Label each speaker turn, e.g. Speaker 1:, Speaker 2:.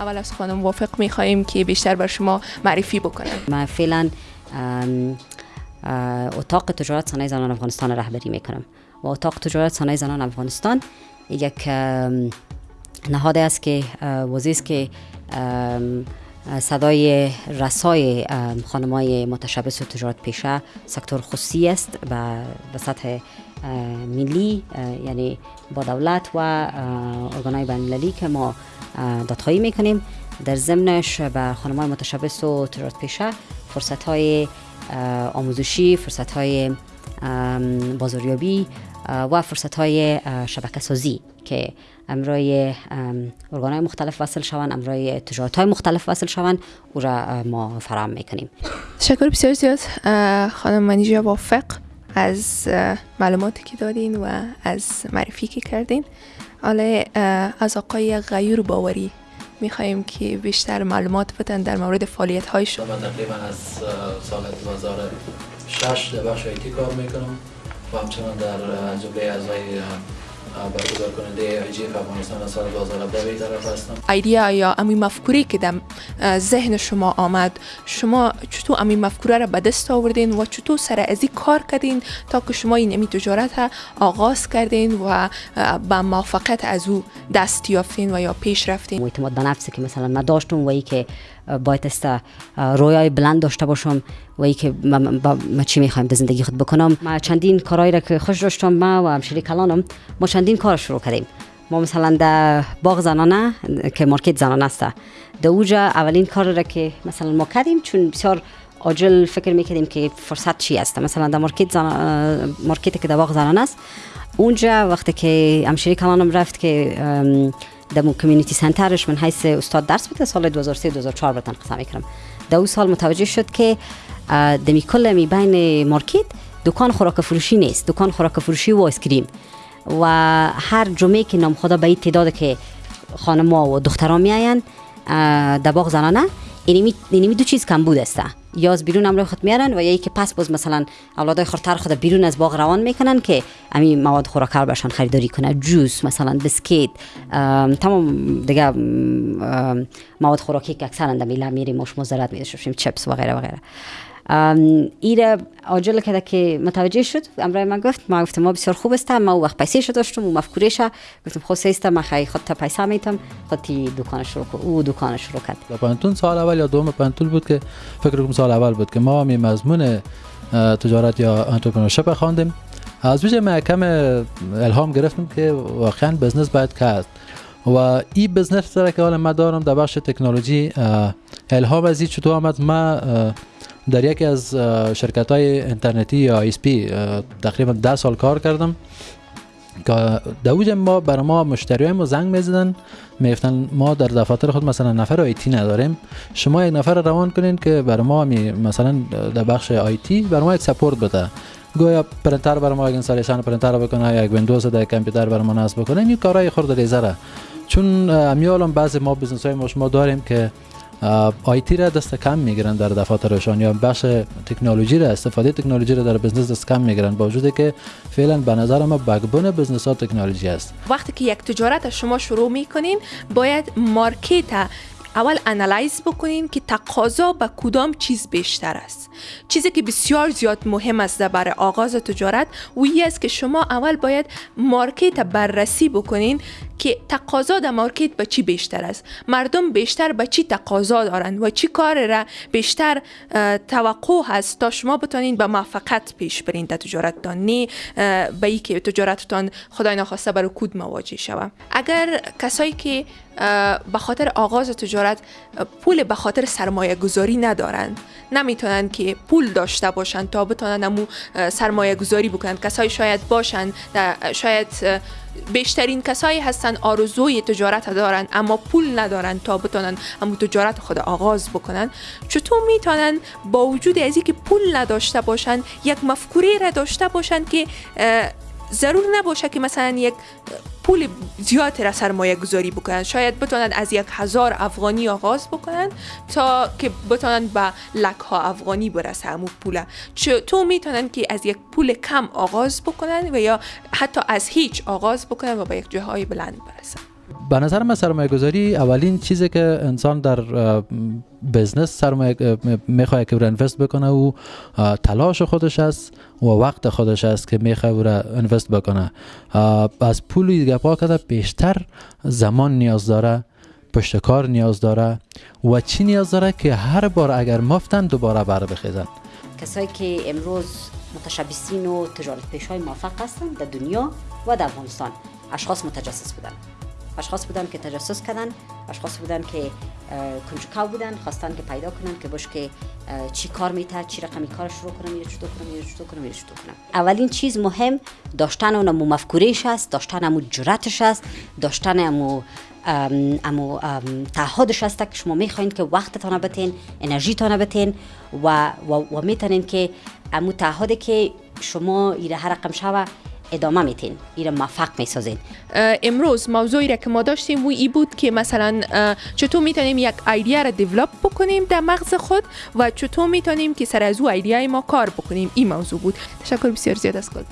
Speaker 1: اول از خانم موافق میخواییم که بیشتر بر شما معرفی بکنم.
Speaker 2: من فعلا اتاق تجارت صنایع زنان افغانستان رهبری می‌کنم و اتاق تجارت صنایع زنان افغانستان یک نهاده است که وزی است که صدای رسای خانمای متشبس و تجارت پیشه سکتور خصوصی است به سطح ملی یعنی با دولت و ارگانهای بین که ما دادخواهی می‌کنیم. در ضمنش به خانمای متشبس و تجارت پیشه فرصت های آموزشی فرصت های بازاریابی و فرصت های شبکه سازی که امرای ارگان های مختلف وصل شوند امرای تجارت های مختلف وصل شوند او را ما فراهم می‌کنیم.
Speaker 1: تشکر بسیار زیاد خانم منیجا وافق از معلوماتی که دادین و از معرفی که کردین. حالا از آقای غیور باوری میخواییم که بیشتر معلومات بدن در مورد فعالیت های شما
Speaker 3: تقریبا از سال 2006 در بخش ایتی کار می‌کنم. و همچنان در جمله اعضای برگزار کننده اف افغانستان سال 2017 طرف هستم.
Speaker 1: ایدیا یا امی مفکوری که در ذهن شما آمد شما چطور امی مفکوره را به دست آوردین و چطور سر ازی کار کردین تا که شما این امی تجارت آغاز کردین و به موفقیت از او دست یافتین و یا پیش رفتین؟
Speaker 2: اعتماد به نفسی که مثلا ما داشتم و ای که باید است رویای بلند داشته باشم و ای که ما, چی می‌خوایم در زندگی خود بکنم؟ ما چندین کارهایی را که خوش داشتم ما و همشری کلانم ما چندین کار شروع کردیم. ما مثلا در باغ زنانه که مارکت زنانه است. در اوجا اولین کار را که مثلا ما کردیم چون بسیار عاجل فکر می‌کردیم که فرصت چی است. مثلا در مارکت زن... مارکت که در باغ زنانه است اونجا وقتی که همشری کلانم رفت که در کمیونیتی سنترش من حیث استاد درس بوده سال 2003 2004 بتن قسم می‌کنم در اون سال متوجه شد که دمی کل می بین مارکت دکان خوراک فروشی نیست. دکان خوراک فروشی و اسکریم و هر جمعه که نام خدا به این تعداد که خانم و دخترها میاین در باغ زنانه. اینمی دو چیز کم بود است. یا از بیرون امروی خود میارن و یا که پس باز مثلا اولادای خورتر خود بیرون از باغ روان می‌کنن که همین مواد خوراکر برشان خریداری کنه جوس مثلا بسکیت تمام دیگه مواد خوراکی که اکثرا در میله میریم مش مزرد میدشیم چپس و غیره و غیره. ایره آجل که که متوجه شد. امرای من گفت ما گفتم ما بسیار خوب است ما وقت پیسه داشتم و مفکورش گفتم خود است ما خیلی خود تا پیسه میتم خودی دکان شروع او دکان شروع کرد.
Speaker 3: پانتون سال اول یا دوم پانتون بود که فکر کنم سال اول بود که ما می مضمون تجارت یا انترپرنورشیپ خواندیم. از ویژه ما کم الهام گرفتم که واقعا بزنس باید کرد. و این بزنس را که حالا ما دارم در بخش تکنولوژی. الهام از این چطور آمد؟ ما در یکی از شرکت های اینترنتی یا ISP تقریبا ده سال کار کردم که در ما برای ما مشتری ما زنگ می‌زدن می‌گفتن ما در دفاتر خود مثلا نفر IT نداریم شما یک نفر روان کنین که برای ما می مثلا در بخش IT برای ما یک support بده. گویا پرنتر برای ما installation printer بکنه یک ویندوز در کامپیوتر برای ما نصب بکنه این کارهای خورد ریزره چون همی حالم بعضی ما business های ما داریم که IT را دست کم می‌گیرن در دفاترشان یا بخش تکنولوژی را استفاده تکنولوژی را در business دست کم می‌گیرن با وجودی که فعلا به نظر ما backbone business ها تکنولوژی است.
Speaker 1: وقتی که یک تجارت شما شروع می‌کنین باید market اول analyze بکنین که تقاضا به کدام چیز بیشتر است. چیزی که بسیار زیاد مهم است برای آغاز تجارت وی است که شما اول باید مارکت بررسی بکنین که تقاضا در مارکت به چی بیشتر است؟ مردم بیشتر به چی تقاضا دارند و چی کار را بیشتر توقع هست تا شما بتونین به موفقیت پیش برین در تجارتتان نه به ای که تجارتتان خدای نخواسته برای کود مواجه شوه اگر کسایی که به خاطر آغاز تجارت پول به خاطر سرمایه گذاری ندارند نمی‌تونن که پول داشته باشند تا بتونن امو سرمایه گذاری بکنند. کسایی شاید باشند شاید بیشترین کسایی هستن آرزوی تجارت دارن اما پول ندارن تا بتونن امو تجارت خود آغاز بکنن. چطور می‌تونن با وجود از که پول نداشته باشن یک مفکوره را داشته باشن که ضرور نباشه که مثلا یک پول زیاد را سرمایه گذاری بکنن. شاید بتونن از یک هزار افغانی آغاز بکنن تا که بتونن به لک ها افغانی برسه. همو پول. تو می‌تونن که از یک پول کم آغاز بکنن و یا حتی از هیچ آغاز بکنن و به یک جاهای بلند برسن.
Speaker 3: به نظر من سرمایه گذاری اولین چیزی که انسان در بزنس سرمایه می‌خواد که انوست بکنه و تلاش خودش است و وقت خودش است که می‌خواد را انوست بکنه. از پول دیگه پا کرده بیشتر زمان نیاز داره پشت کار نیاز داره و چی نیاز داره که هر بار اگر مفتن دوباره بر بخیزن.
Speaker 2: کسایی که امروز متشبسین و تجارت پیش های موفق هستند در دنیا و در افغانستان اشخاص متجسس بودن. اشخاص بودن که تجسس کردن اشخاص بودن که کنجکاو بودن خواستن که پیدا کنن که باش که چی کار میته چی رقمی کار شروع کنم یا چطور کنم یا چطور کنم یا چطور کنم. اولین چیز مهم داشتن اون مو مفکورش است داشتن امو جرأتش است داشتن امو امو تعهدش است که شما می‌خواین که وقتتان بتین انرژیتان بتین و, و, و می‌تونین که امو تعهد که شما ایره هر رقم شوه ادامه میتین ایره موفق می‌سازین.
Speaker 1: امروز موضوعی را که ما داشتیم و ای بود که مثلا چطور می‌تونیم یک ایدیا را دیولپ بکنیم در مغز خود و چطور می‌تونیم که سر از او ایدیای ما کار بکنیم. این موضوع بود. تشکر بسیار زیاد از خود.